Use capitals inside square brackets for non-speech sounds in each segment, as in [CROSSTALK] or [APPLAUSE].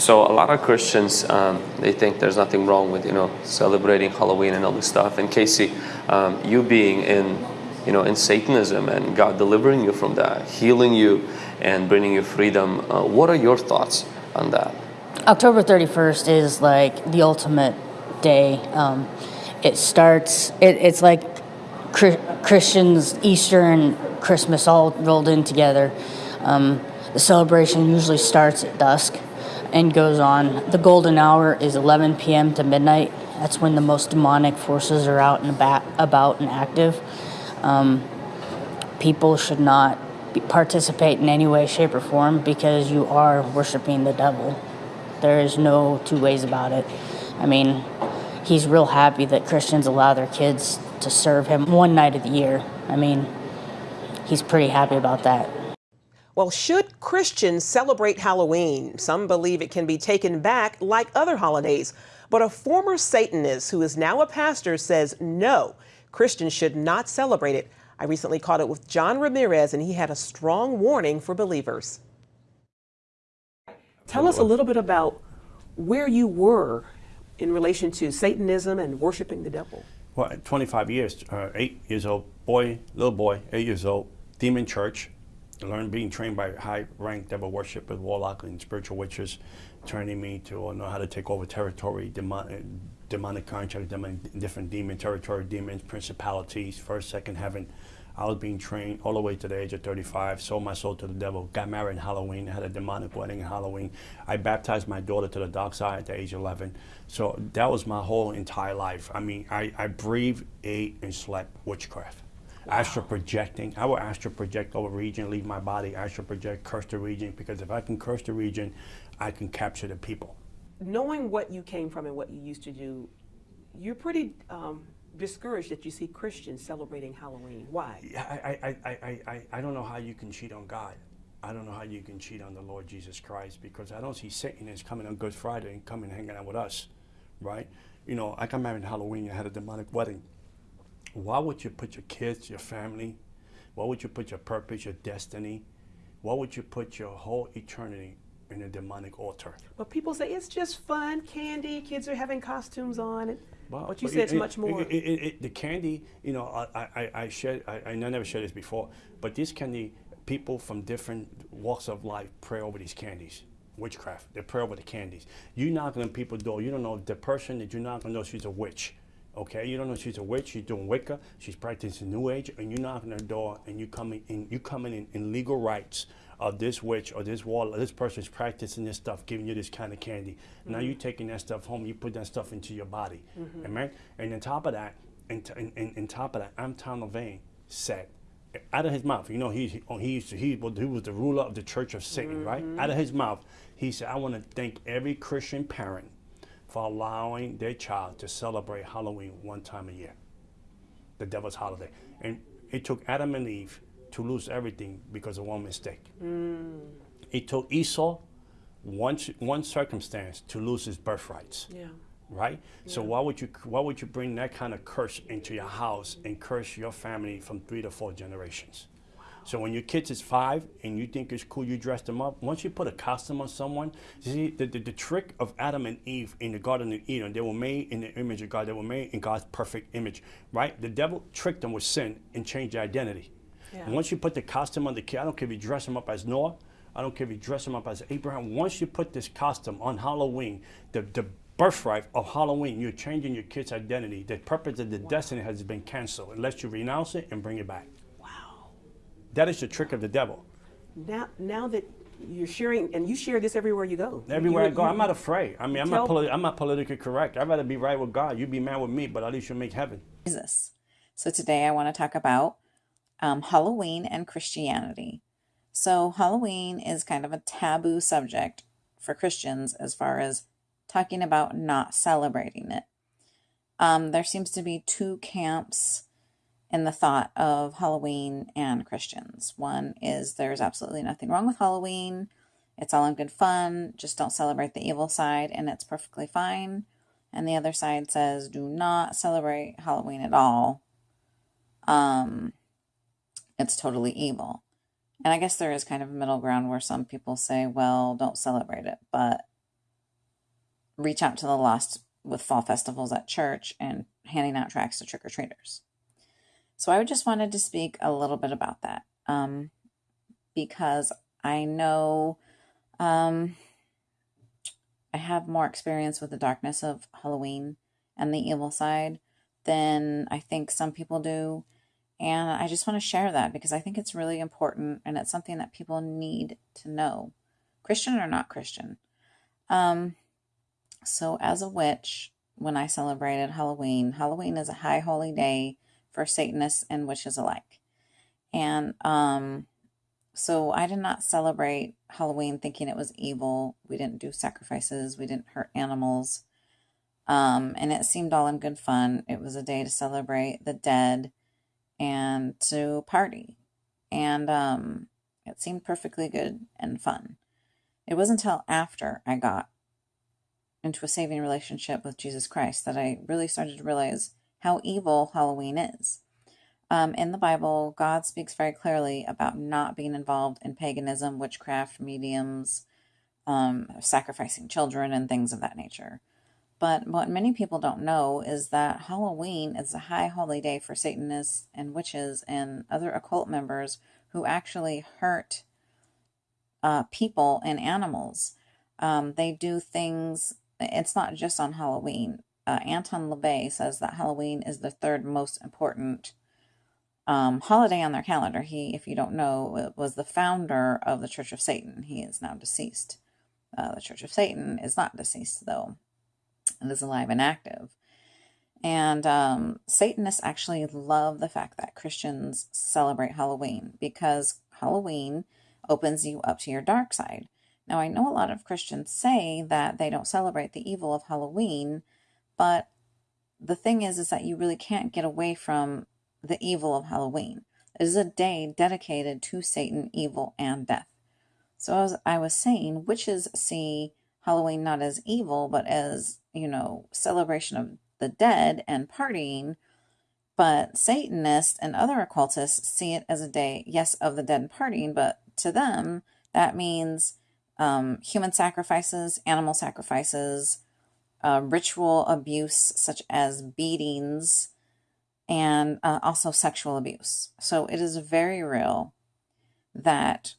So a lot of Christians um, they think there's nothing wrong with you know celebrating Halloween and all this stuff. And Casey, um, you being in you know in Satanism and God delivering you from that, healing you, and bringing you freedom. Uh, what are your thoughts on that? October 31st is like the ultimate day. Um, it starts. It, it's like Christians, Easter and Christmas all rolled in together. Um, the celebration usually starts at dusk and goes on. The golden hour is 11 p.m. to midnight. That's when the most demonic forces are out and about, and active. Um, people should not participate in any way, shape, or form because you are worshiping the devil. There is no two ways about it. I mean, he's real happy that Christians allow their kids to serve him one night of the year. I mean, he's pretty happy about that. Well, should Christians celebrate Halloween? Some believe it can be taken back like other holidays. But a former Satanist who is now a pastor says no, Christians should not celebrate it. I recently caught up with John Ramirez, and he had a strong warning for believers. Tell us a little bit about where you were in relation to Satanism and worshiping the devil. Well, 25 years, uh, eight years old, boy, little boy, eight years old, demon church, learned being trained by high-ranked devil worship with warlock and spiritual witches, training me to uh, know how to take over territory, demon, uh, demonic contract, demon, different demon territory, demons, principalities, first, second heaven. I was being trained all the way to the age of 35, sold my soul to the devil, got married in Halloween, had a demonic wedding in Halloween. I baptized my daughter to the dark side at the age of 11. So that was my whole entire life. I mean, I, I breathed, ate, and slept witchcraft. Wow. Astral projecting. I will astral project over region, leave my body, astral project, curse the region, because if I can curse the region, I can capture the people. Knowing what you came from and what you used to do, you're pretty um, discouraged that you see Christians celebrating Halloween. Why? I, I, I, I, I don't know how you can cheat on God. I don't know how you can cheat on the Lord Jesus Christ because I don't see Satan is coming on Good Friday and coming hanging out with us, right? You know, I come married in Halloween. I had a demonic wedding. Why would you put your kids, your family? Why would you put your purpose, your destiny? Why would you put your whole eternity in a demonic altar? But people say it's just fun, candy. Kids are having costumes on. Well, but you but said it, it's much more. It, it, the candy, you know, I, I, I shared, I, I never shared this before, but this candy, people from different walks of life pray over these candies. Witchcraft, they pray over the candies. You knock on people's door, you don't know the person that you knock on door, she's a witch. Okay, you don't know she's a witch. She's doing Wicca. She's practicing New Age, and you knock on her door, and you coming in, you coming in, in legal rights of this witch or this wall, this person's practicing this stuff, giving you this kind of candy. Mm-hmm. Now you're taking that stuff home, you put that stuff into your body, mm-hmm. amen. And on top of that, and, t- and, and, top of that, Anton LaVey said, out of his mouth, you know, he he, he, used to, he, he was the ruler of the Church of Satan, mm-hmm. right? Out of his mouth, he said, I want to thank every Christian parent for allowing their child to celebrate Halloween one time a year, the devil's holiday. And it took Adam and Eve to lose everything because of one mistake. Mm. It took Esau one, one circumstance to lose his birthrights. Yeah. Right? Yeah. So why would you why would you bring that kind of curse into your house and curse your family from three to four generations? So when your kids is five and you think it's cool, you dress them up. Once you put a costume on someone, see the, the, the, trick of Adam and Eve in the Garden of Eden, they were made in the image of God. They were made in God's perfect image, right? The devil tricked them with sin and changed their identity. Yeah. And once you put the costume on the kid, I don't care if you dress him up as Noah, I don't care if you dress him up as Abraham. Once you put this costume on Halloween, the, the birthright of Halloween, you're changing your kid's identity. The purpose of the wow. destiny has been canceled unless you renounce it and bring it back. Wow. That is the trick of the devil. Now, now that you're sharing, and you share this everywhere you go. Everywhere you, I go, I'm not afraid. I mean, I'm not, I'm not politically correct. I'd rather be right with God. You'd be mad with me, but at least you'll make heaven. Jesus. So today I want to talk about um, Halloween and Christianity. So, Halloween is kind of a taboo subject for Christians as far as talking about not celebrating it. Um, there seems to be two camps in the thought of Halloween and Christians. One is there's absolutely nothing wrong with Halloween, it's all in good fun, just don't celebrate the evil side, and it's perfectly fine. And the other side says do not celebrate Halloween at all. Um, it's totally evil. And I guess there is kind of a middle ground where some people say, well, don't celebrate it. But reach out to the lost with fall festivals at church and handing out tracts to trick or treaters. So I just wanted to speak a little bit about that um, because I know um, I have more experience with the darkness of Halloween and the evil side than I think some people do. And I just want to share that because I think it's really important and it's something that people need to know, Christian or not Christian. Um, so, as a witch, when I celebrated Halloween, Halloween is a high holy day for Satanists and witches alike. And um, so I did not celebrate Halloween thinking it was evil. We didn't do sacrifices, we didn't hurt animals. Um, and it seemed all in good fun. It was a day to celebrate the dead and to party. And um, it seemed perfectly good and fun. It wasn't until after I got into a saving relationship with Jesus Christ that I really started to realize how evil Halloween is. Um, in the Bible, God speaks very clearly about not being involved in paganism, witchcraft, mediums, um, sacrificing children, and things of that nature. But what many people don't know is that Halloween is a high holy day for Satanists and witches and other occult members who actually hurt uh, people and animals. Um, they do things, it's not just on Halloween. Uh, Anton LaVey says that Halloween is the third most important um, holiday on their calendar. He, if you don't know, was the founder of the Church of Satan. He is now deceased. Uh, the Church of Satan is not deceased, though. It is alive and active. And um, Satanists actually love the fact that Christians celebrate Halloween because Halloween opens you up to your dark side. Now, I know a lot of Christians say that they don't celebrate the evil of Halloween, but the thing is, is that you really can't get away from the evil of Halloween. It is a day dedicated to Satan, evil, and death. So, as I was saying, witches see Halloween not as evil, but as, you know, celebration of the dead and partying. But Satanists and other occultists see it as a day, yes, of the dead and partying, but to them, that means um, human sacrifices, animal sacrifices, uh, ritual abuse, such as beatings, and uh, also sexual abuse. So it is very real that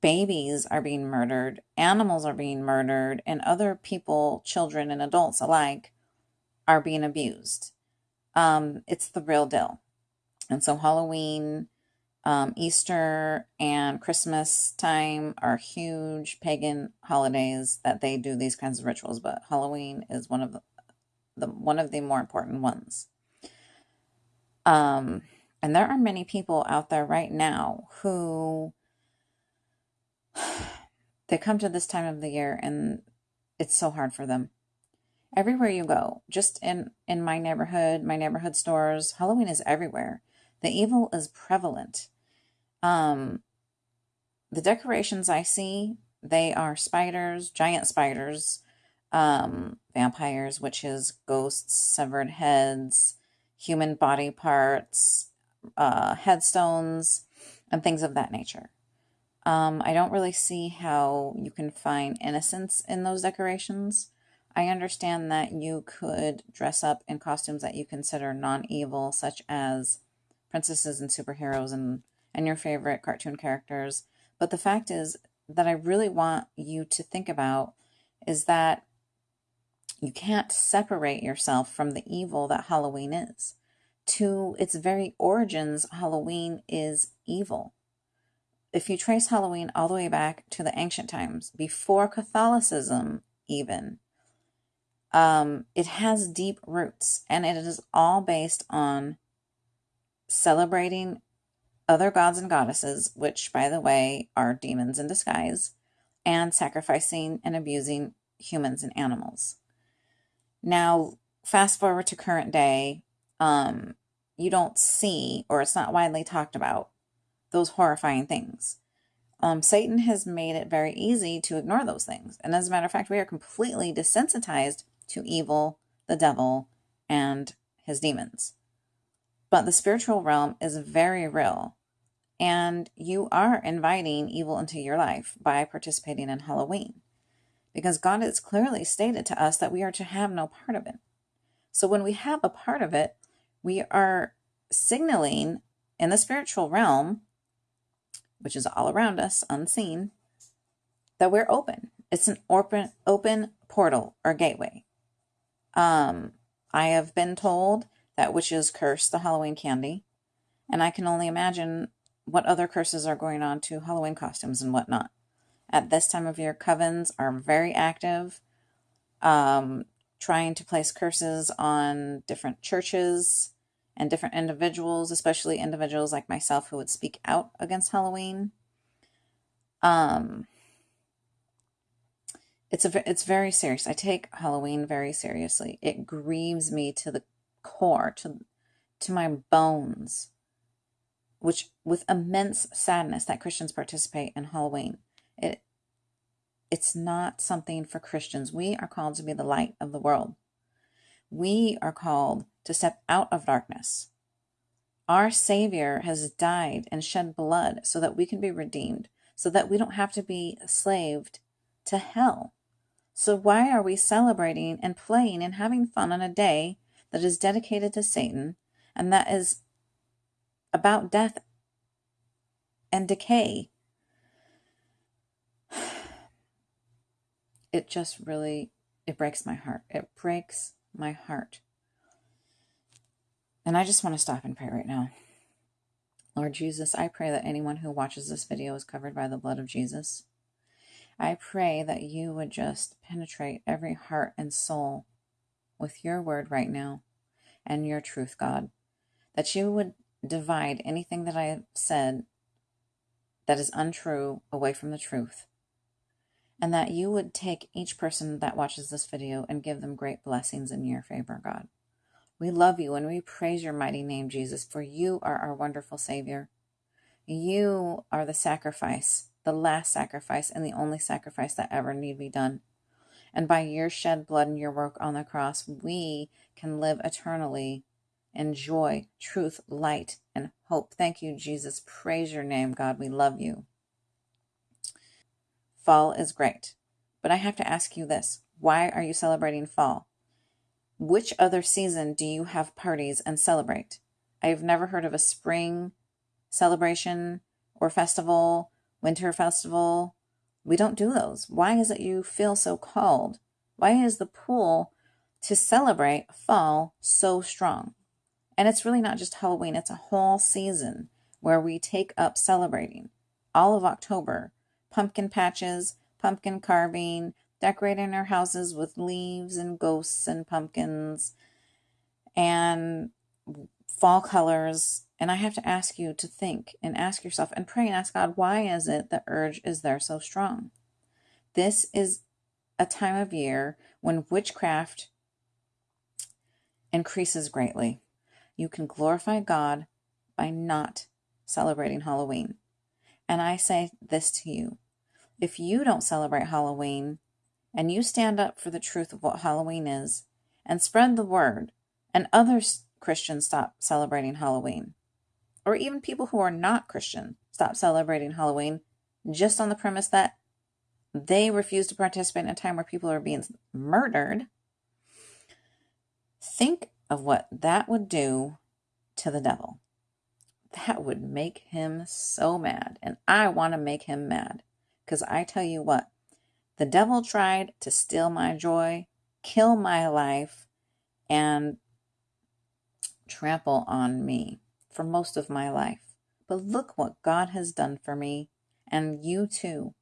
babies are being murdered, animals are being murdered, and other people, children and adults alike, are being abused. Um, it's the real deal. And so Halloween, um, Easter, and Christmas time are huge pagan holidays that they do these kinds of rituals, but Halloween is one of the, the one of the more important ones. Um, and there are many people out there right now who [SIGHS] they come to this time of the year and it's so hard for them. Everywhere you go, just in in my neighborhood, my neighborhood stores, Halloween is everywhere. The evil is prevalent. Um the decorations I see, they are spiders, giant spiders, um vampires, witches, ghosts, severed heads, human body parts, uh headstones, and things of that nature. Um, I don't really see how you can find innocence in those decorations. I understand that you could dress up in costumes that you consider non-evil, such as princesses and superheroes and, and your favorite cartoon characters. But the fact is that I really want you to think about is that you can't separate yourself from the evil that Halloween is. To its very origins, Halloween is evil if you trace Halloween all the way back to the ancient times, before Catholicism, even, um, it has deep roots and it is all based on celebrating other gods and goddesses, which, by the way, are demons in disguise, and sacrificing and abusing humans and animals. Now, fast forward to current day, um, you don't see, or it's not widely talked about, those horrifying things. Um, Satan has made it very easy to ignore those things. And as a matter of fact, we are completely desensitized to evil, the devil, and his demons. But the spiritual realm is very real. And you are inviting evil into your life by participating in Halloween. because God has clearly stated to us that we are to have no part of it. So when we have a part of it, we are signaling in the spiritual realm, which is all around us, unseen, that we're open. It's an open open portal or gateway. Um, I have been told that witches curse the Halloween candy, and I can only imagine what other curses are going on to Halloween costumes and whatnot. At this time of year, covens are very active, um, trying to place curses on different churches and different individuals, especially individuals like myself who would speak out against Halloween. Um, it's a it's very serious. I take Halloween very seriously. It grieves me to the core, to to my bones, which with immense sadness that Christians participate in Halloween. It it's not something for Christians. We are called to be the light of the world. We are called to step out of darkness. Our Savior has died and shed blood so that we can be redeemed, so that we don't have to be enslaved to hell. So, why are we celebrating and playing and having fun on a day that is dedicated to Satan and that is about death and decay? [SIGHS] It just really it breaks my heart. It breaks my heart. And I just want to stop and pray right now. Lord Jesus, I pray that anyone who watches this video is covered by the blood of Jesus. I pray that you would just penetrate every heart and soul with your word right now and your truth, God. That you would divide anything that I have said that is untrue away from the truth. And that you would take each person that watches this video and give them great blessings in your favor, God. We love you and we praise your mighty name, Jesus, for you are our wonderful Savior. You are the sacrifice the last sacrifice and the only sacrifice that ever need be done. And by your shed blood and your work on the cross, we can live eternally in joy, truth, light, and hope. Thank you, Jesus. Praise your name, God. We love you. Fall is great. But I have to ask you this why are you celebrating fall? Which other season do you have parties and celebrate? I have never heard of a spring celebration or festival winter festival. We don't do those. Why is it you feel so called? Why is the pull to celebrate fall so strong? And it's really not just Halloween, it's a whole season where we take up celebrating. All of October, pumpkin patches, pumpkin carving, decorating our houses with leaves and ghosts and pumpkins, and fall colors, and I have to ask you to think and ask yourself and pray and ask God, why is it the urge is there so strong? This is a time of year when witchcraft increases greatly. You can glorify God by not celebrating Halloween. And I say this to you if you don't celebrate Halloween and you stand up for the truth of what Halloween is and spread the word, and other Christians stop celebrating Halloween, or even people who are not Christian stop celebrating Halloween just on the premise that they refuse to participate in a time where people are being murdered, think of what that would do to the devil. That would make him so mad. And I want to make him mad. Because I tell you what, the devil tried to steal my joy, kill my life, and trample on me for most of my life. But look what God has done for me and you too.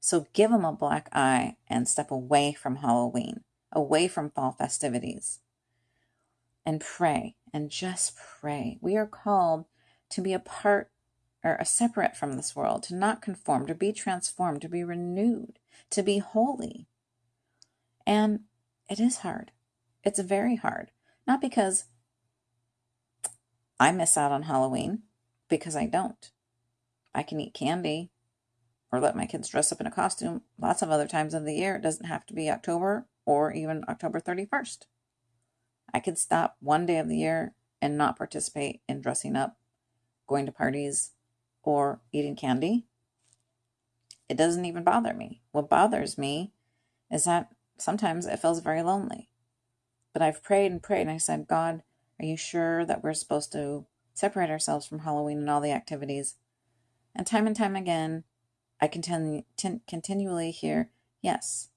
So give him a black eye and step away from Halloween, away from fall festivities, and pray and just pray. We are called to be a part or a separate from this world, to not conform, to be transformed, to be renewed, to be holy. And it is hard. It's very hard. Not because I miss out on Halloween because I don't. I can eat candy or let my kids dress up in a costume lots of other times of the year. It doesn't have to be October or even October 31st. I could stop one day of the year and not participate in dressing up, going to parties, or eating candy. It doesn't even bother me. What bothers me is that sometimes it feels very lonely. But I've prayed and prayed and I said, God, are you sure that we're supposed to separate ourselves from Halloween and all the activities? And time and time again, I continue, continually hear, yes.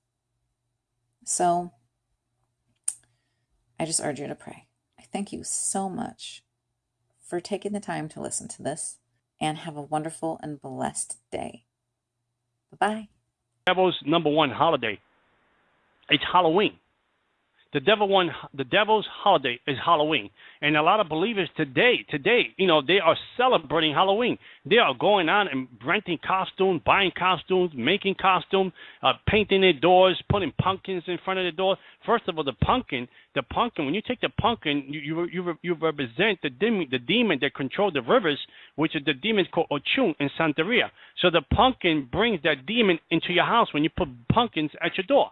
So I just urge you to pray. I thank you so much for taking the time to listen to this and have a wonderful and blessed day. Bye bye. Devil's number one holiday. It's Halloween. The devil one, the devil's holiday is Halloween, and a lot of believers today, today, you know, they are celebrating Halloween. They are going out and renting costumes, buying costumes, making costumes, uh, painting their doors, putting pumpkins in front of the door. First of all, the pumpkin, the pumpkin. When you take the pumpkin, you you you, you represent the demon, the demon that controls the rivers, which is the demon called Ochun in Santeria. So the pumpkin brings that demon into your house when you put pumpkins at your door.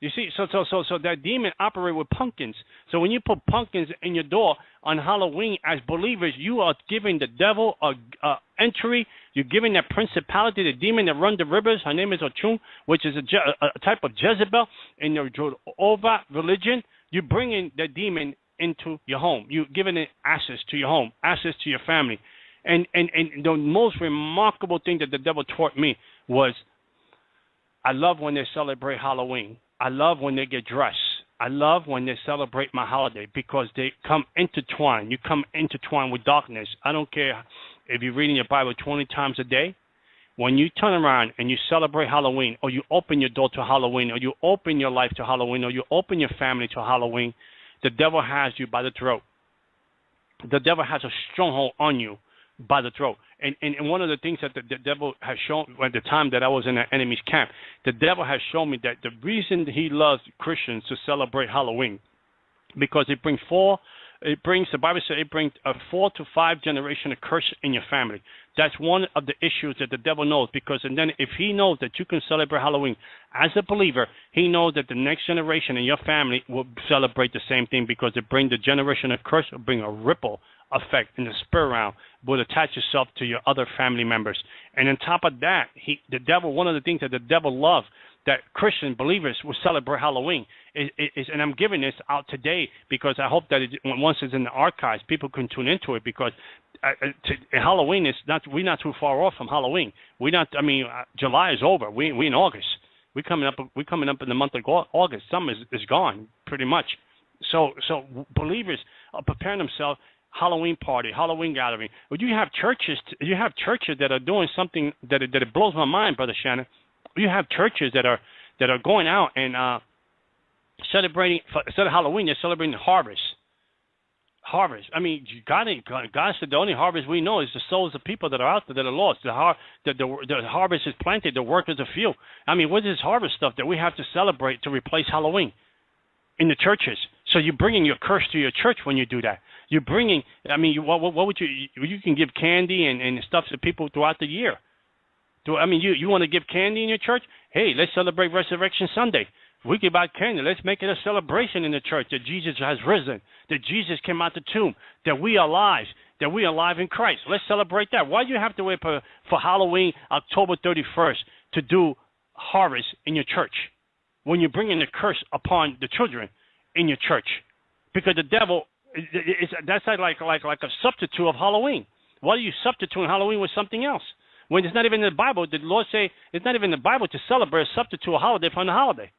You see, so so so so that demon operate with pumpkins. So when you put pumpkins in your door on Halloween, as believers, you are giving the devil a, a entry. You're giving that principality, the demon that run the rivers. Her name is Ochun, which is a, a type of Jezebel in your Jehovah religion. You're bringing the demon into your home. You're giving it access to your home, access to your family. And and and the most remarkable thing that the devil taught me was, I love when they celebrate Halloween I love when they get dressed. I love when they celebrate my holiday because they come intertwined. You come intertwined with darkness. I don't care if you're reading your Bible 20 times a day. When you turn around and you celebrate Halloween, or you open your door to Halloween, or you open your life to Halloween, or you open your family to Halloween, the devil has you by the throat. The devil has a stronghold on you by the throat. And, and, and one of the things that the, the devil has shown at the time that I was in the enemy's camp, the devil has shown me that the reason he loves Christians to celebrate Halloween, because it brings four, it brings the Bible says it brings a four to five generation of curse in your family. That's one of the issues that the devil knows because and then if he knows that you can celebrate Halloween as a believer, he knows that the next generation in your family will celebrate the same thing because it brings the generation of curse, will bring a ripple effect in the spirit realm will attach yourself to your other family members. And on top of that, he the devil one of the things that the devil loves that Christian believers will celebrate Halloween is, is, and I'm giving this out today because I hope that it, once it's in the archives, people can tune into it because uh, uh to, Halloween is not we're not too far off from Halloween. We're not. I mean, uh, July is over. We we in August. We're coming up. We're coming up in the month of August. Summer is, is gone pretty much. So so believers are preparing themselves Halloween party, Halloween gathering. But you have churches, you have churches that are doing something that that it blows my mind, brother Shannon. You have churches that are that are going out and uh, celebrating instead of Halloween, they're celebrating harvest. Harvest. I mean, God, God said the only harvest we know is the souls of people that are out there that are lost. The, har- the, the, the harvest is planted, the work is a field. I mean, what is this harvest stuff that we have to celebrate to replace Halloween in the churches? So you're bringing your curse to your church when you do that. You're bringing. I mean, what, what would you? You can give candy and, and stuff to people throughout the year. Do I mean you? You want to give candy in your church? Hey, let's celebrate Resurrection Sunday. We give out candy. Let's make it a celebration in the church that Jesus has risen, that Jesus came out the tomb, that we are alive, that we are alive in Christ. Let's celebrate that. Why do you have to wait for, for Halloween, October 31st, to do harvest in your church when you're bringing the curse upon the children in your church? Because the devil it's, that's like like like a substitute of Halloween. Why are you substituting Halloween with something else? When it's not even in the Bible, the Lord say it's not even in the Bible to celebrate a substitute a holiday from the holiday.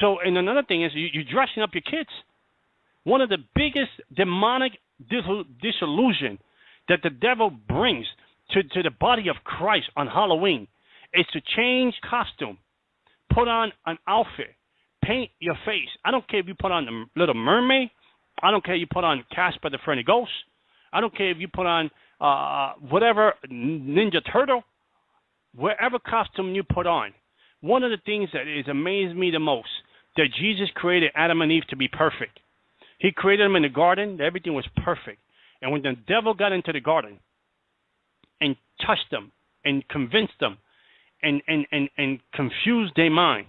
So, and another thing is you, you're dressing up your kids. One of the biggest demonic disillusion that the devil brings to, to the body of Christ on Halloween is to change costume, put on an outfit, paint your face. I don't care if you put on the little mermaid I don't care if you put on Casper the Friendly Ghost. I don't care if you put on uh, whatever Ninja Turtle, wherever costume you put on. One of the things that has amazed me the most that Jesus created Adam and Eve to be perfect. He created them in the garden. Everything was perfect. And when the devil got into the garden and touched them and convinced them and, and, and, and confused their mind,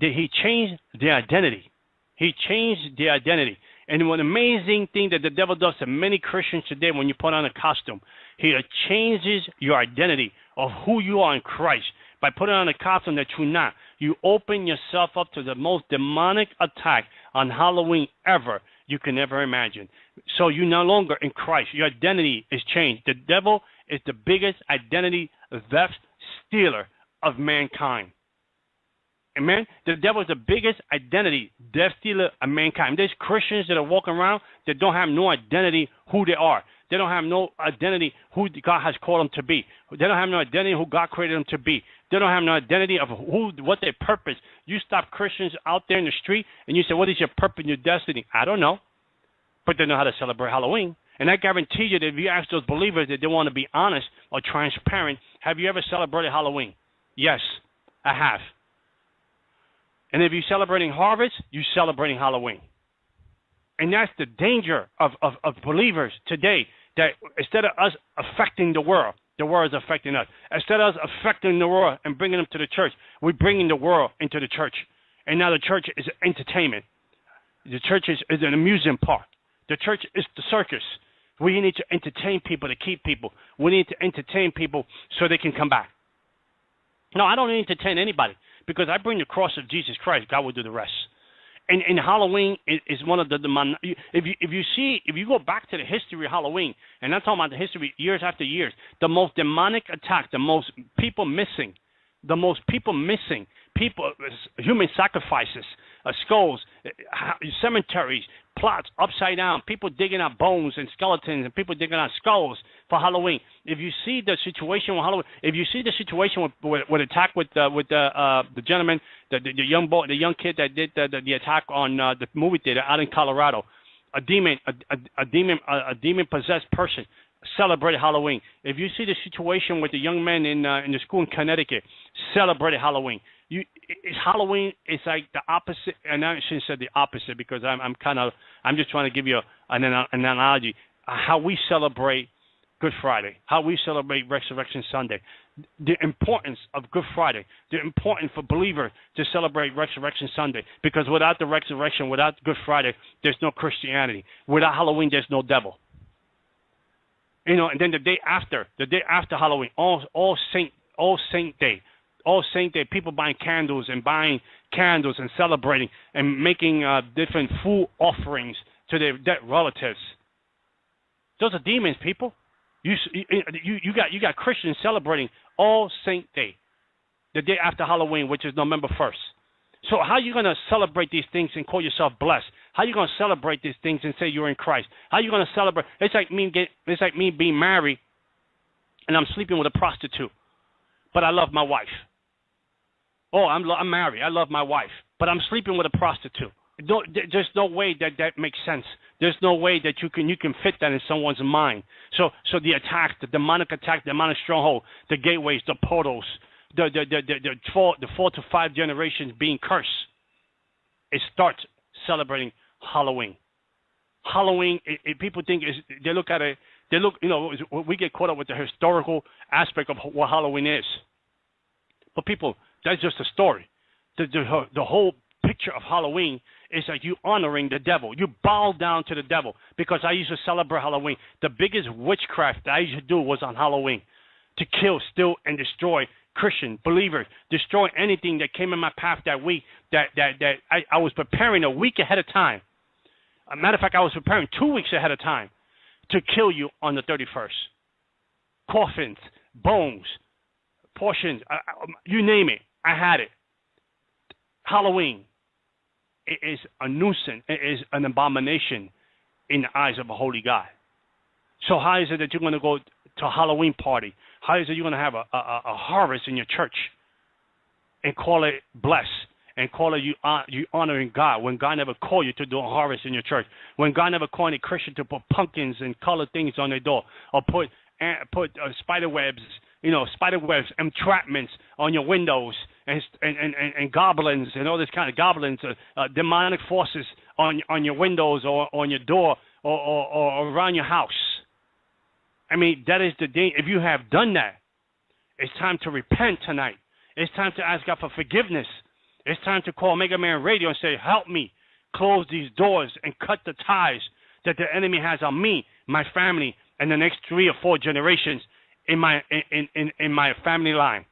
that he changed their identity. He changed their identity. And one amazing thing that the devil does to many Christians today when you put on a costume, he changes your identity of who you are in Christ by putting on a costume that you're not. You open yourself up to the most demonic attack on Halloween ever you can ever imagine. So you're no longer in Christ. Your identity is changed. The devil is the biggest identity theft stealer of mankind. Amen. The devil is the biggest identity death stealer of mankind. There's Christians that are walking around that don't have no identity who they are. They don't have no identity who God has called them to be. They don't have no identity who God created them to be. They don't have no identity of who, what their purpose. You stop Christians out there in the street and you say, "What is your purpose, your destiny?" I don't know, but they know how to celebrate Halloween. And I guarantee you that if you ask those believers that they want to be honest or transparent, have you ever celebrated Halloween? Yes, I have. And if you're celebrating harvest, you're celebrating Halloween. And that's the danger of, of, of believers today that instead of us affecting the world, the world is affecting us. Instead of us affecting the world and bringing them to the church, we're bringing the world into the church. And now the church is entertainment. The church is, is an amusement park. The church is the circus. We need to entertain people to keep people. We need to entertain people so they can come back. No, I don't entertain anybody because I bring the cross of Jesus Christ. God will do the rest and, and Halloween is, one of the, the if you if you see if you go back to the history of Halloween, and I'm talking about the history years after years, the most demonic attack, the most people missing, the most people missing, people human sacrifices, uh, skulls, uh, cemeteries, plots upside down, people digging out bones and skeletons, and people digging out skulls for Halloween. If you see the situation with Halloween, if you see the situation with with, with attack with uh, with the uh, the gentleman, the, the, the young boy, the young kid that did the, the, the attack on uh, the movie theater out in Colorado, a demon, a, a, a demon, a, a demon possessed person celebrated Halloween. If you see the situation with the young man in uh, in the school in Connecticut, celebrated Halloween you it's Halloween. It's like the opposite, and I shouldn't say the opposite because I'm I'm kind of I'm just trying to give you a, an an analogy how we celebrate Good Friday, how we celebrate Resurrection Sunday, the importance of Good Friday, the importance for believers to celebrate Resurrection Sunday because without the resurrection, without Good Friday, there's no Christianity. Without Halloween, there's no devil. You know, and then the day after, the day after Halloween, all all Saint all Saint Day, all Saint Day, people buying candles and buying candles and celebrating and making uh, different food offerings to their dead relatives. Those are demons, people. You, you, you got you got Christians celebrating All Saint Day, the day after Halloween, which is November first. So how are you going to celebrate these things and call yourself blessed? How are you going to celebrate these things and say you're in Christ? How are you going to celebrate? It's like me get, it's like me being married and I'm sleeping with a prostitute, but I love my wife. Oh, I'm I'm married. I love my wife, but I'm sleeping with a prostitute. No, there's no way that that makes sense. There's no way that you can you can fit that in someone's mind. So so the attack, the demonic attack, the demonic stronghold, the gateways, the portals, the the the the, the four the four to five generations being cursed. It starts celebrating Halloween. Halloween, it, it, people think is they look at it. They look, you know, we get caught up with the historical aspect of what Halloween is. But people, that's just a story. The, the, the whole picture of Halloween is that you honoring the devil. You bow down to the devil. Because I used to celebrate Halloween. The biggest witchcraft that I used to do was on Halloween to kill, steal, and destroy Christian believers, destroy anything that came in my path that week. That that that I, I was preparing a week ahead of time. A matter of fact, I was preparing two weeks ahead of time to kill you on the 31st. Coffins, bones, portions, uh, uh you name it. I had it. Halloween it is a nuisance. It is an abomination in the eyes of a holy God. So how is it that you're going to go to a Halloween party? How is it you're going to have a, a, a harvest in your church and call it blessed and call it you, uh, you honoring God when God never called you to do a harvest in your church? When God never called any Christian to put pumpkins and colored things on their door or put uh, put uh, spider webs you know, spider webs, entrapments on your windows, and and, and, and goblins and all this kind of goblins, uh, uh, demonic forces on on your windows or on your door or, or, or around your house. I mean, that is the day. If you have done that, it's time to repent tonight. It's time to ask God for forgiveness. It's time to call Mega Man Radio and say, "Help me close these doors and cut the ties that the enemy has on me, my family, and the next three or four generations." In my in, in, in my family line.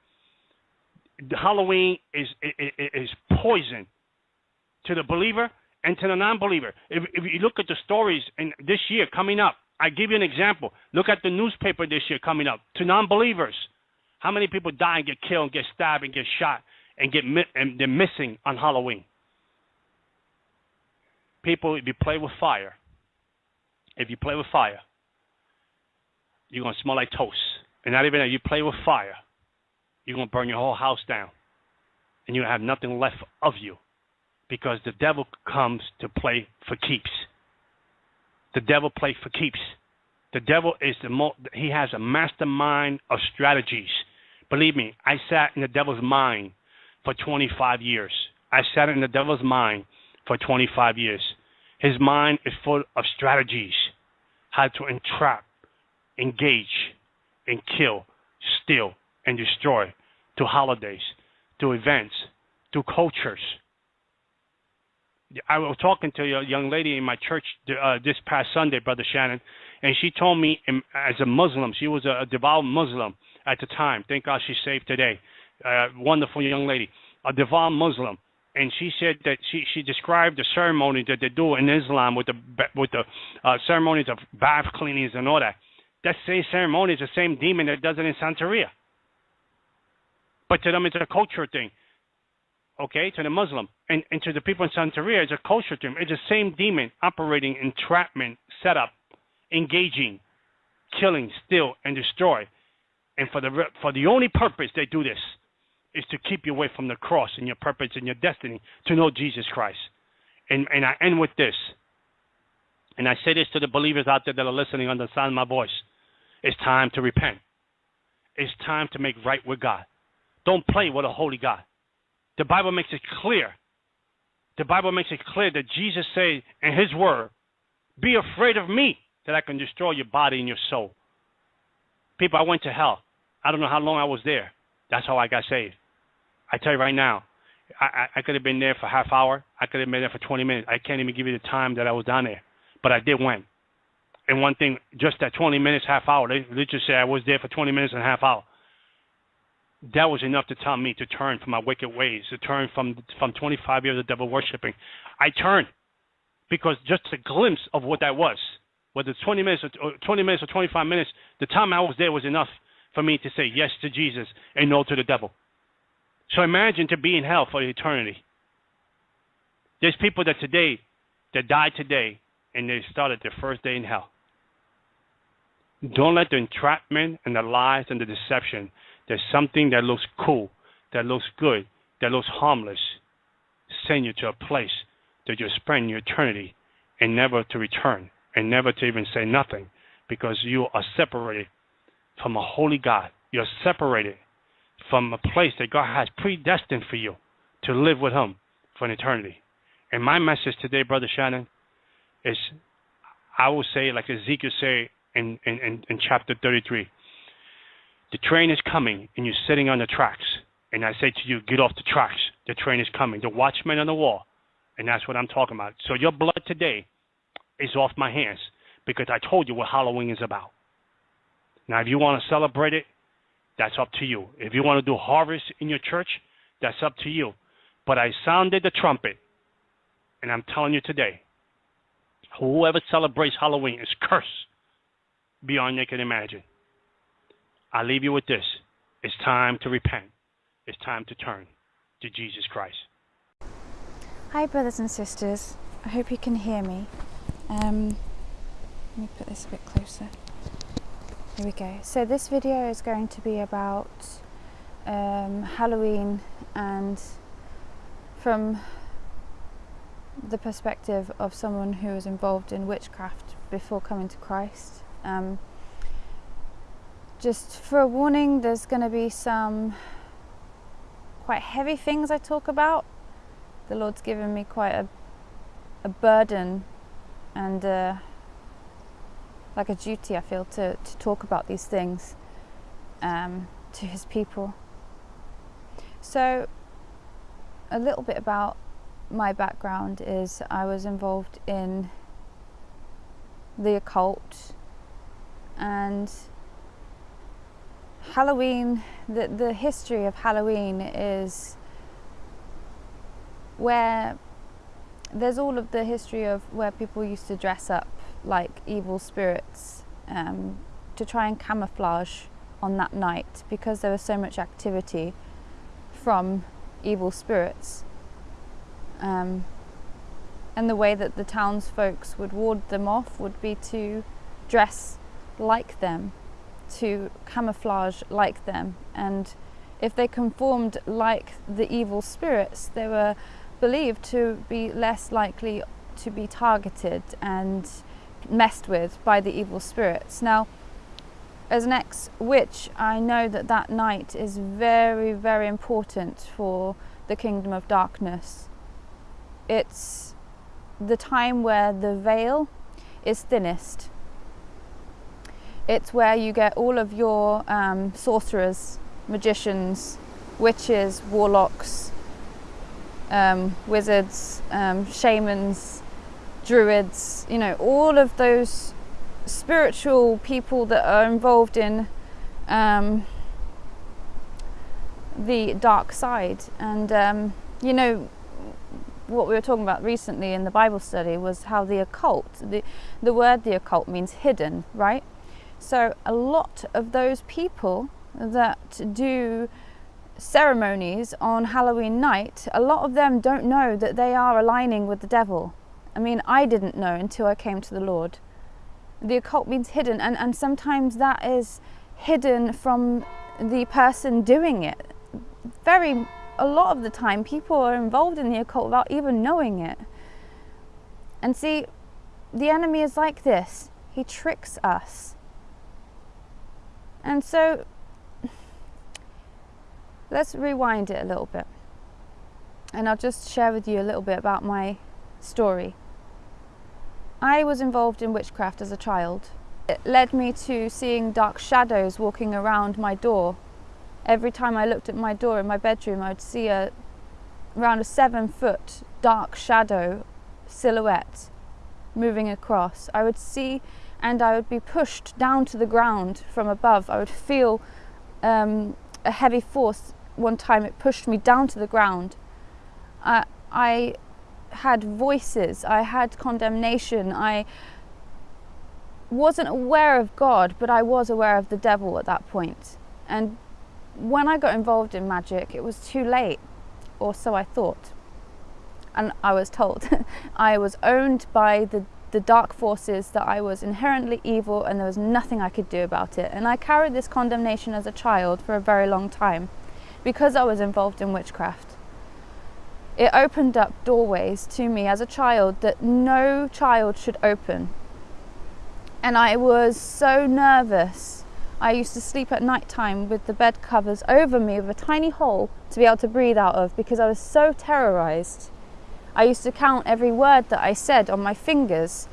Halloween is, is, is poison to the believer and to the non-believer. If, if you look at the stories in this year coming up, I give you an example. Look at the newspaper this year coming up to non-believers. How many people die and get killed and get stabbed and get shot and get and they're missing on Halloween? People, if you play with fire, if you play with fire, you're gonna smell like toast. And not even that, you play with fire, you're gonna burn your whole house down, and you have nothing left of you, because the devil comes to play for keeps. The devil plays for keeps. The devil is the mo- he has a mastermind of strategies. Believe me, I sat in the devil's mind for 25 years. I sat in the devil's mind for 25 years. His mind is full of strategies, how to entrap, engage, and kill, steal, and destroy to holidays, to events, to cultures. I was talking to a young lady in my church uh, this past Sunday, Brother Shannon, and she told me, as a Muslim, she was a devout Muslim at the time. Thank God she's saved today. Uh, wonderful young lady, a devout Muslim, and she said that she she described the ceremony that they do in Islam with the with the uh, ceremonies of bath cleanings and all that. That same ceremony is the same demon that does it in Santeria. But to them, it's a culture thing okay, to the Muslim, and, and to the people in Santeria, it's a culture thing. It's the same demon operating entrapment, setup, engaging, killing, steal, and destroy. And for the for the only purpose they do this is to keep you away from the cross and your purpose and your destiny to know Jesus Christ. And and I end with this. And I say this to the believers out there that are listening of my voice. It's time to repent. It's time to make right with God. Don't play with a holy God. The Bible makes it clear. The Bible makes it clear that Jesus said in his word, Be afraid of me that I can destroy your body and your soul. People, I went to hell. I don't know how long I was there. That's how I got saved. I tell you right now, I, I, could have been there for half hour. I could have been there for 20 minutes. I can't even give you the time that I was down there. But I did went. And one thing, just that 20 minutes, half hour, they, they just say I was there for 20 minutes and a half hour that was enough to tell me to turn from my wicked ways, to turn from from 25 years of devil worshiping. I turned because just a glimpse of what that was, whether it's 20 minutes or 20 minutes or 25 minutes, the time I was there was enough for me to say yes to Jesus and no to the devil. So imagine to be in hell for eternity. There's people that today that died today and they started their first day in hell. Don't let the entrapment and the lies and the deception there's something that looks cool, that looks good, that looks harmless, send you to a place that you spend your eternity and never to return and never to even say nothing because you are separated from a holy God. You're separated from a place that God has predestined for you to live with Him for an eternity. And my message today, Brother Shannon, is I will say, like Ezekiel say in, in, in chapter 33, the train is coming and you're sitting on the tracks. And I say to you, get off the tracks. The train is coming. The watchman on the wall. And that's what I'm talking about. So your blood today is off my hands because I told you what Halloween is about. Now, if you want to celebrate it, that's up to you. If you want to do harvest in your church, that's up to you. But I sounded the trumpet, and I'm telling you today, whoever celebrates Halloween is cursed beyond you can imagine. I leave you with this. It's time to repent. It's time to turn to Jesus Christ. Hi, brothers and sisters. I hope you can hear me. Um, let me put this a bit closer. Here we go. So, this video is going to be about um, Halloween and from the perspective of someone who was involved in witchcraft before coming to Christ. Um, just for a warning, there's going to be some quite heavy things I talk about. The Lord's given me quite a, a burden and uh, like a duty, I feel, to, to talk about these things um, to His people. So, a little bit about my background is I was involved in the occult and Halloween, the, the history of Halloween is where there's all of the history of where people used to dress up like evil spirits um, to try and camouflage on that night because there was so much activity from evil spirits. Um, and the way that the townsfolk would ward them off would be to dress like them, to camouflage like them. And if they conformed like the evil spirits, they were believed to be less likely to be targeted and messed with by the evil spirits. Now, as an ex witch, I know that that night is very, very important for the kingdom of darkness. It's the time where the veil is thinnest. It's where you get all of your um, sorcerers, magicians, witches, warlocks, um, wizards, um, shamans, druids, you know, all of those spiritual people that are involved in um, the dark side. And, um, you know, what we were talking about recently in the Bible study was how the occult, the, the word the occult means hidden, right? So a lot of those people that do ceremonies on Halloween night, a lot of them don't know that they are aligning with the devil. I mean, I didn't know until I came to the Lord. The occult means hidden, and, and sometimes that is hidden from the person doing it. Very, a lot of the time, people are involved in the occult without even knowing it. And see, the enemy is like this he tricks us. And so let's rewind it a little bit. And I'll just share with you a little bit about my story. I was involved in witchcraft as a child. It led me to seeing dark shadows walking around my door. Every time I looked at my door in my bedroom, I would see a around a seven foot dark shadow silhouette moving across. I would see and I would be pushed down to the ground from above. I would feel um, a heavy force one time it pushed me down to the ground. I, I had voices, I had condemnation, I wasn't aware of God, but I was aware of the devil at that point. And when I got involved in magic, it was too late, or so I thought. And I was told [LAUGHS] I was owned by the, the dark forces, that I was inherently evil, and there was nothing I could do about it. And I carried this condemnation as a child for a very long time because I was involved in witchcraft. It opened up doorways to me as a child that no child should open. And I was so nervous. I used to sleep at night time with the bed covers over me with a tiny hole to be able to breathe out of because I was so terrorized. I used to count every word that I said on my fingers.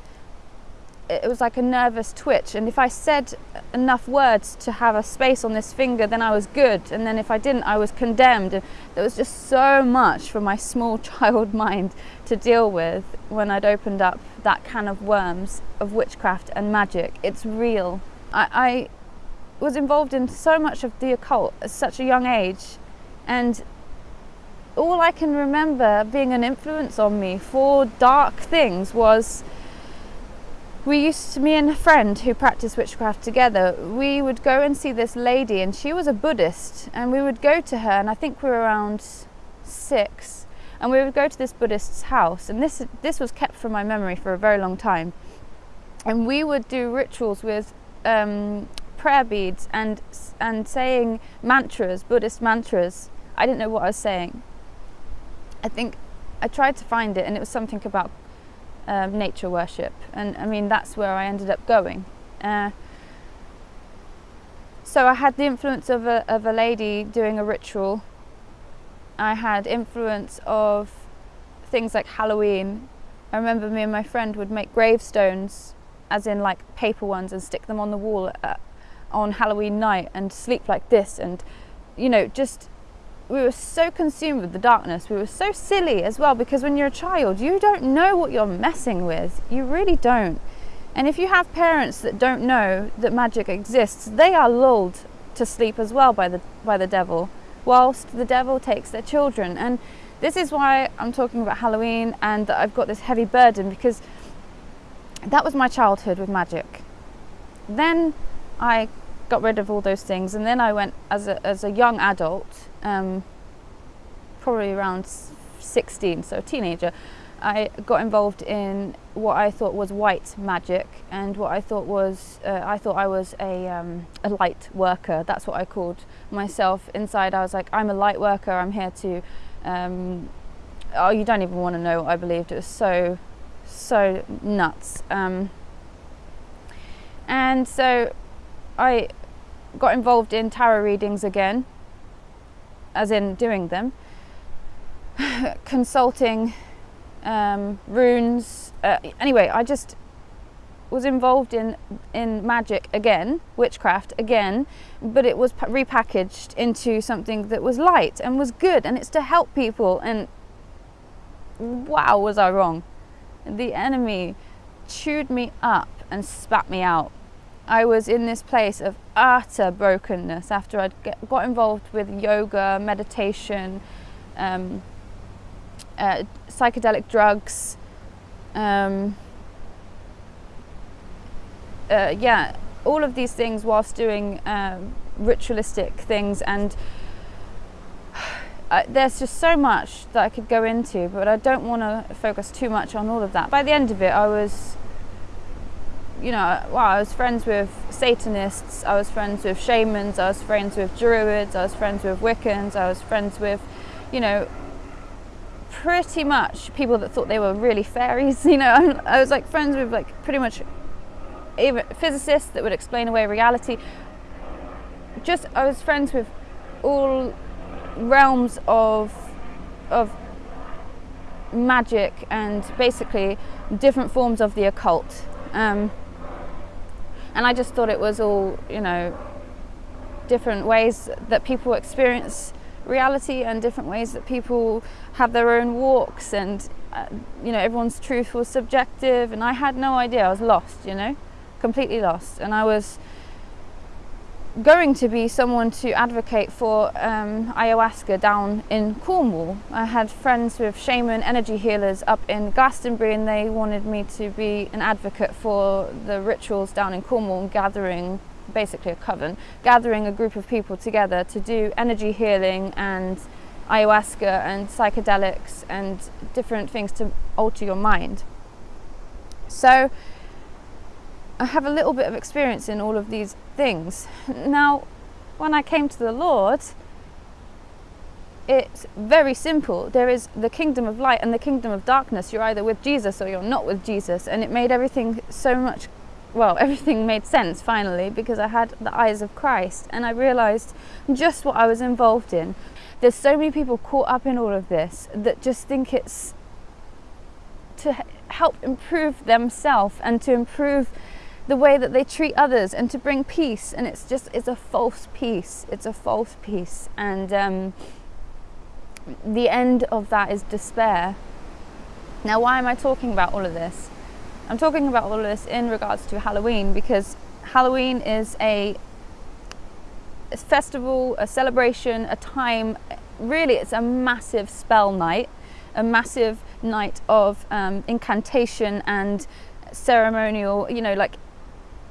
It was like a nervous twitch and if I said enough words to have a space on this finger then I was good and then if I didn't I was condemned. And there was just so much for my small [LAUGHS] child mind to deal with when I'd opened up that can of worms of witchcraft and magic. It's real. I, I was involved in so much of the occult at such a young age and all I can remember being an influence on me for dark things was we used to, me and a friend who practiced witchcraft together, we would go and see this lady, and she was a Buddhist, and we would go to her, and I think we were around six, and we would go to this Buddhist's house, and this this was kept from my memory for a very long time, and we would do rituals with um, prayer beads and and saying mantras, Buddhist mantras. I didn't know what I was saying. I think I tried to find it, and it was something about um, nature worship, and I mean that's where I ended up going. Uh, so I had the influence of a, of a lady doing a ritual. I had influence of things like Halloween. I remember me and my friend would make gravestones, as in like paper ones, and stick them on the wall uh, on Halloween night and sleep like this, and you know just we were so consumed with the darkness. We were so silly as well because when you're a child, you don't know what you're messing with. You really don't. And if you have parents that don't know that magic exists, they are lulled to sleep as well by the by the devil, whilst the devil takes their children. And this is why I'm talking about Halloween and that I've got this heavy burden because that was my childhood with magic. Then I got rid of all those things, and then I went as a as a young adult, um, probably around 16, so a teenager. I got involved in what I thought was white magic, and what I thought was uh, I thought I was a um, a light worker. That's what I called myself. Inside, I was like, I'm a light worker. I'm here to. Um, oh, you don't even want to know what I believed. It was so, so nuts. Um, and so, I got involved in tarot readings again, as in doing them, [LAUGHS] consulting um, runes. Uh, anyway, I just was involved in in magic again, witchcraft again, but it was repackaged into something that was light and was good, and it's to help people. And wow, was I wrong? The enemy chewed me up and spat me out. I was in this place of utter brokenness after I'd get, got involved with yoga, meditation. Um, uh, psychedelic drugs, um, uh, yeah, all of these things whilst doing um, ritualistic things and [SIGHS] uh, there's just so much that I could go into, but I don't want to focus too much on all of that. By the end of it, I was, you know, wow, I was friends with Satanists, I was friends with shamans, I was friends with Druids, I was friends with Wiccans, I was friends with, you know, pretty much people that thought they were really fairies. [LAUGHS] You know, I was like friends with like pretty much even physicists that would explain away reality. Just I was friends with all realms of of magic and basically different forms of the occult. Um, and I just thought it was all, you know, different ways that people experience reality and different ways that people have their own walks and uh, you know everyone's truth was subjective. And I had no idea. I was lost you know completely lost. And I was going to be someone to advocate for um, ayahuasca down in Cornwall. I had friends with shaman energy healers up in Glastonbury and they wanted me to be an advocate for the rituals down in Cornwall and gathering basically a coven, gathering a group of people together to do energy healing and ayahuasca and psychedelics and different things to alter your mind. So I have a little bit of experience in all of these things. Now, when I came to the Lord, it's very simple. There is the kingdom of light and the kingdom of darkness. You're either with Jesus or you're not with Jesus. And it made everything so much well, [LAUGHS] everything made sense finally because I had the eyes of Christ and I realized just what I was involved in. There's so many people caught up in all of this that just think it's to help improve themselves and to improve the way that they treat others and to bring peace and it's just it's a false peace it's a false peace and um, the end of that is despair now why am i talking about all of this I'm talking about all of this in regards to Halloween because Halloween is a, festival, a celebration, a time. Really, it's a massive spell night, a massive night of um, incantation and ceremonial. You know, like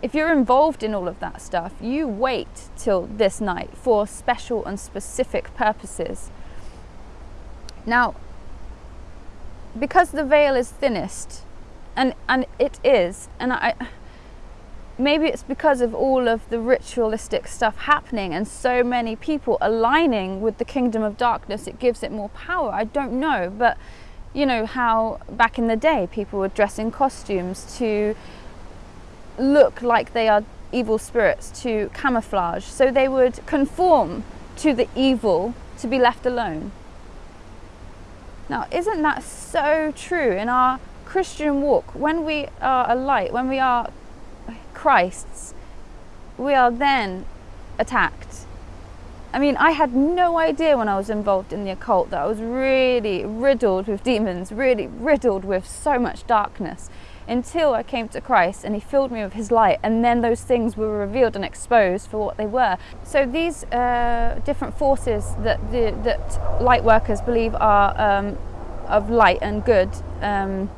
if you're involved in all of that stuff, you wait till this night for special and specific purposes. Now, because the veil is thinnest and and it is and i maybe it's because of all of the ritualistic stuff happening and so many people aligning with the kingdom of darkness it gives it more power i don't know but you know how back in the day people would dress in costumes to look like they are evil spirits to camouflage so they would conform to the evil to be left alone now isn't that so true in our Christian walk, when we are a light, when we are Christ's, we are then attacked. I mean, I had no idea when I was involved in the occult that I was really riddled with demons, really riddled with so much darkness. Until I came to Christ and He filled me with His light, and then those things were revealed and exposed for what they were. So these uh, different forces that the, that light workers believe are um, of light and good, um,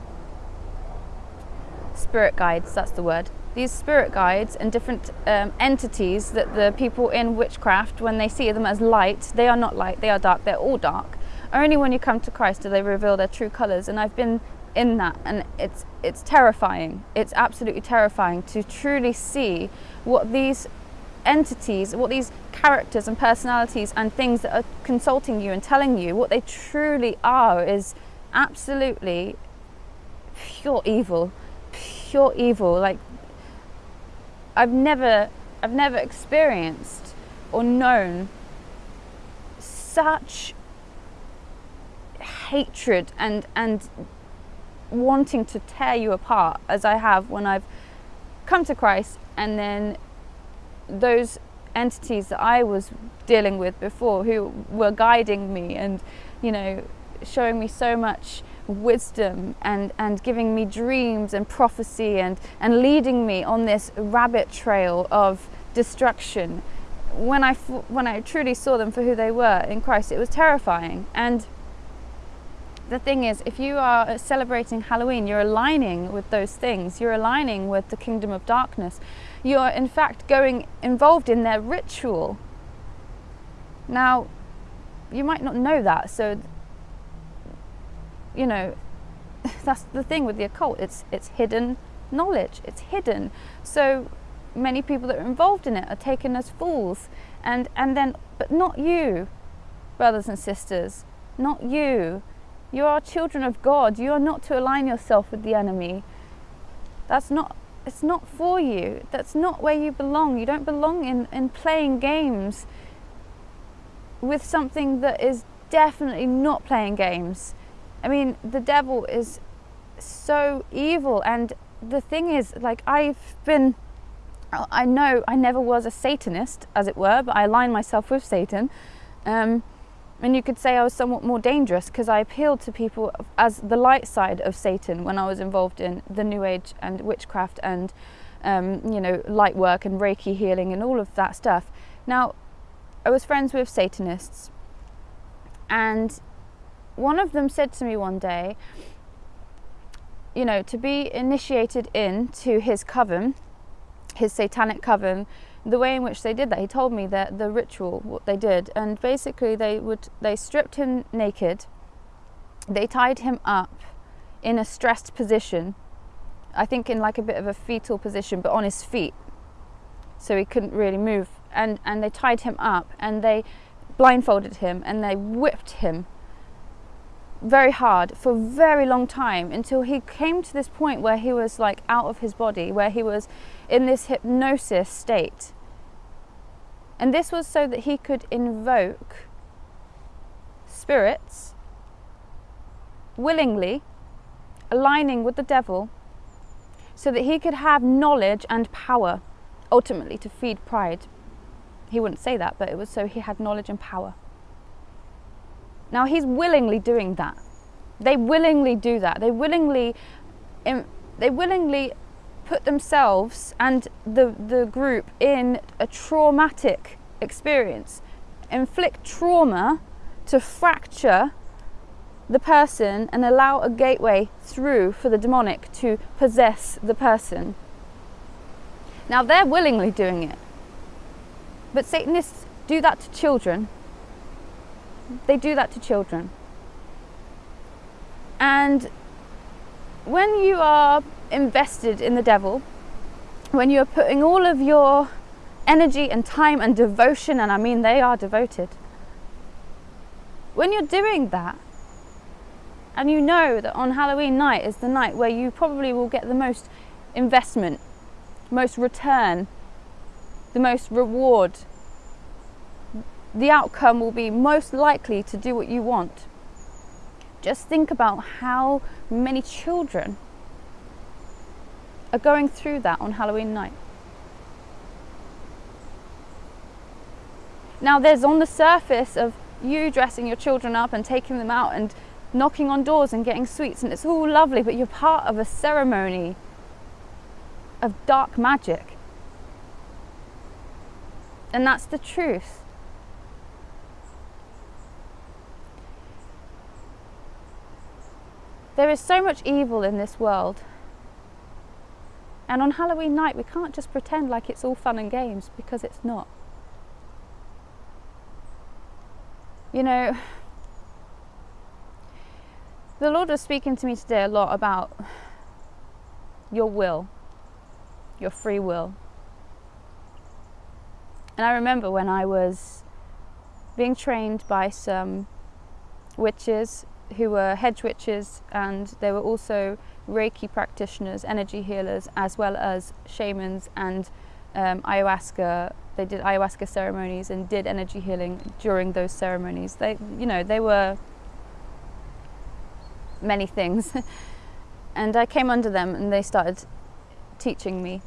spirit guides. That's the word. These spirit guides and different um, entities that the people in witchcraft, when they see them as light, they are not light. They are dark. They're all dark. Only when you come to Christ do they reveal their true colours. And I've been in that and it's it's terrifying. It's absolutely terrifying to truly see what these entities what these characters and personalities and things that are consulting you and telling you what they truly are is absolutely pure evil. Pure evil. Like I've never I've never experienced or known such hatred and and wanting to tear you apart as I have when I've come to Christ and then those entities that I was dealing with before who were guiding me and you know showing me so much wisdom and and giving me dreams and prophecy and and leading me on this rabbit trail of destruction. When I when I truly saw them for who they were in Christ it was terrifying. And the thing is, if you are celebrating Halloween, you're aligning with those things. You're aligning with the kingdom of darkness. You are, in fact, going involved in their ritual. Now, you might not know that, so you know [LAUGHS] that's the thing with the occult. It's it's hidden knowledge. It's hidden. So many people that are involved in it are taken as fools, and and then, but not you, brothers and sisters, not you you are children of God. You are not to align yourself with the enemy. That's not it's not for you. That's not where you belong. You don't belong in, in playing games with something that is definitely not playing games. I mean, the devil is so evil and the thing is like I've been I know I never was a Satanist, as it were, but I align myself with Satan. Um, and you could say I was somewhat more dangerous because I appealed to people as the light side of Satan when I was involved in the New Age and witchcraft and, um, you know, light work and Reiki healing and all of that stuff. Now, I was friends with Satanists, and one of them said to me one day, you know, to be initiated into his coven, his satanic coven, the way in which they did that, he told me that the ritual, what they did, and basically they would they stripped him naked, they tied him up in a stressed position, I think in like a bit of a fetal position, but on his feet, so he couldn't really move, and and they tied him up and they blindfolded him and they whipped him very hard for a very long time until he came to this point where he was like out of his body, where he was in this hypnosis state and this was so that he could invoke spirits willingly, aligning with the devil, so that he could have knowledge and power, ultimately to feed pride. He wouldn't say that, but it was so he had knowledge and power. Now he's willingly doing that. They willingly do that. They willingly, they willingly put themselves and the, the group in a traumatic experience, inflict trauma to fracture the person and allow a gateway through for the demonic to possess the person. Now they're willingly doing it. But Satanists do that to children. They do that to children. And when you are invested in the devil, when you're putting all of your energy and time and devotion, and I mean they are devoted, when you're doing that, and you know that on Halloween night is the night where you probably will get the most investment, most return, the most reward, the outcome will be most likely to do what you want. Just think about how many children are going through that on Halloween night. Now, there's on the surface of you dressing your children up and taking them out and knocking on doors and getting sweets, and it's all lovely, but you're part of a ceremony of dark magic. And that's the truth. There is so much evil in this world. And on Halloween night, we can't just pretend like it's all fun and games because it's not. You know, the Lord was speaking to me today a lot about your will, your free will. And I remember when I was being trained by some witches who were hedge witches and they were also Reiki practitioners, energy healers, as well as shamans and um, ayahuasca. They did ayahuasca ceremonies and did energy healing during those ceremonies. They, you know, they were many things. [LAUGHS] and I came under them and they started teaching me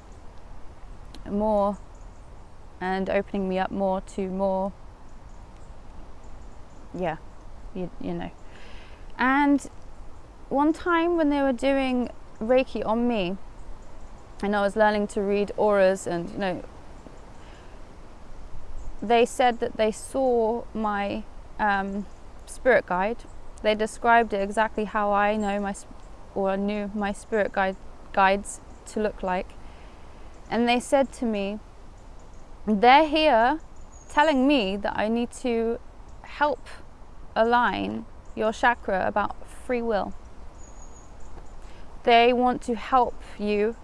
more and opening me up more to more, yeah, you, you know. And one time when they were doing Reiki on me, and I was learning to read auras and, you know, they said that they saw my um, spirit guide. They described it exactly how I know my or knew my spirit guide guides to look like. And they said to me, they're here telling me that I need to help align your chakra about free will. They want to help you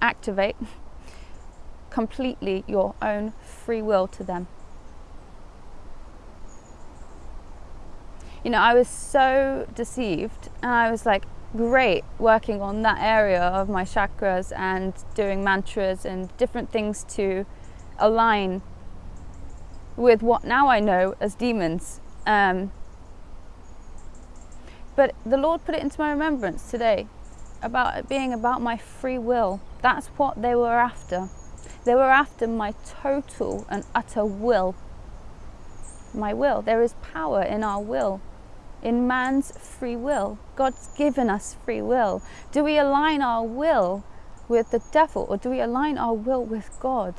activate [LAUGHS] completely your own free will to them. You know, I was so deceived and I was like, great working on that area of my chakras and doing mantras and different things to align with what now I know as demons. Um, but the Lord put it into my remembrance today about it being about my free will. That's what they were after. They were after my total and utter will. My will. There is power in our will, in man's free will. God's given us free will. Do we align our will with the devil or do we align our will with God?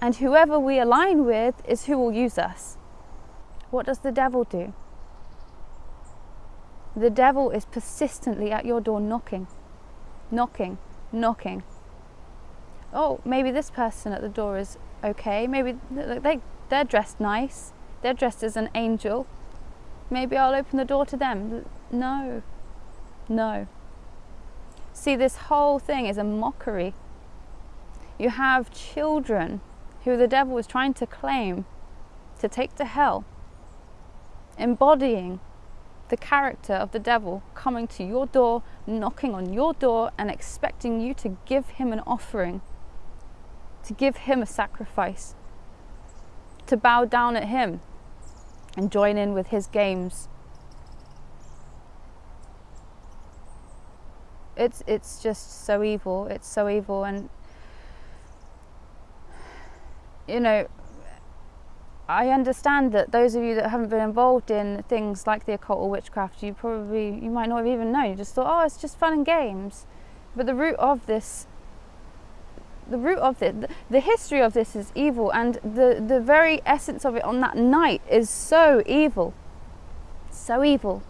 And whoever we align with is who will use us. What does the devil do? The devil is persistently at your door knocking, knocking, knocking. Oh, maybe this person at the door is okay. Maybe they, they're dressed nice. They're dressed as an angel. Maybe I'll open the door to them. No, no. See, this whole thing is a mockery. You have children who the devil is trying to claim to take to hell, embodying the character of the devil coming to your door, knocking on your door, and expecting you to give him an offering, to give him a sacrifice, to bow down at him and join in with his games. It's, it's just so evil. It's so evil. And, you know, I understand that those of you that haven't been involved in things like the occult or witchcraft, you probably you might not have even known. You just thought, oh, it's just fun and games. But the root of this, the root of it, the, the history of this is evil, and the the very essence of it on that night is so evil, so evil.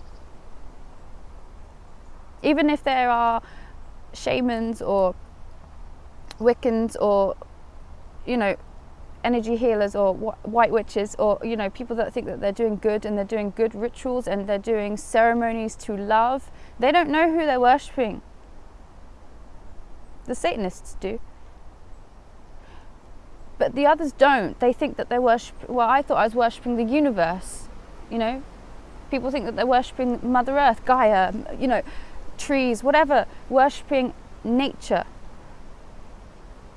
Even if there are shamans or Wiccans or you know energy healers or white witches or you know people that think that they're doing good and they're doing good rituals and they're doing ceremonies to love they don't know who they're worshipping the satanists do. But the others don't. They think that they're worship well i thought i was worshipping the universe you know? People think that they're worshipping mother earth gaia you know trees whatever worshipping nature.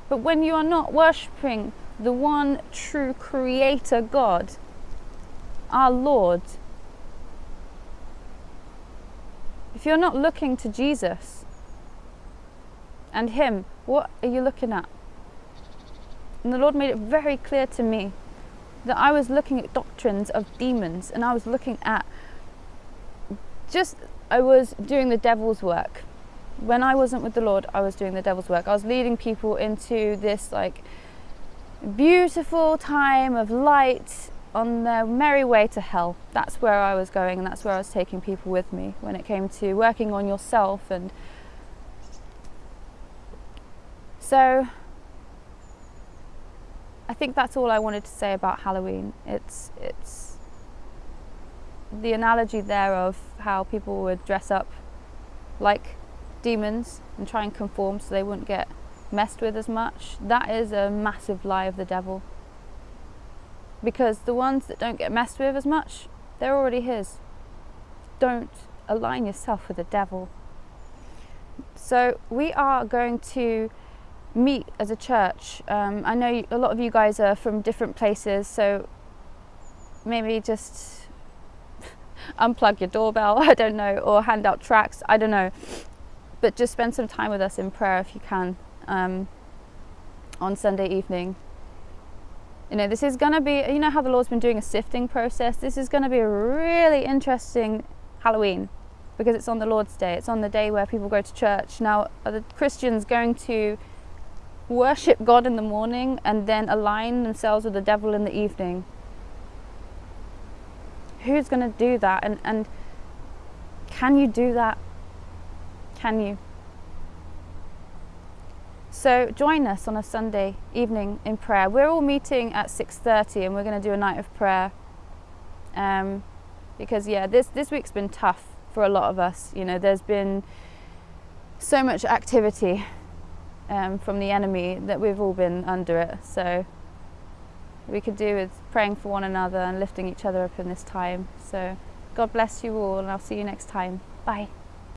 But when you are not worshipping the one true creator God, our Lord. If you're not looking to Jesus and Him, what are you looking at? And the Lord made it very clear to me that I was looking at doctrines of demons and I was looking at just I was doing the devil's work. When I wasn't with the Lord, I was doing the devil's work. I was leading people into this like beautiful time of light on their merry way to hell. That's where I was going and that's where I was taking people with me when it came to working on yourself and so I think that's all I wanted to say about Halloween. It's it's the analogy there of how people would dress up like demons and try and conform so they wouldn't get messed with as much. That is a massive lie of the devil. Because the ones that don't get messed with as much, they're already his. Don't align yourself with the devil. So we are going to meet as a church. Um, I know a lot of you guys are from different places, so maybe just [LAUGHS] unplug your doorbell, [LAUGHS] I don't know, or hand out tracts, I don't know. But just spend some time with us in prayer if you can um, on Sunday evening. You know, this is going to be, you know, how the Lord's been doing a sifting process. This is going to be a really interesting Halloween because it's on the Lord's Day. It's on the day where people go to church. Now, are the Christians going to worship God in the morning and then align themselves with the devil in the evening? Who's going to do that? And, and can you do that? Can you? So join us on a Sunday evening in prayer. We're all meeting at 6:30 and we're going to do a night of prayer. Um, because yeah, this this week's been tough for a lot of us. You know, there's been so much activity um, from the enemy that we've all been under it. So we could do with praying for one another and lifting each other up in this time. So God bless you all, and I'll see you next time. Bye.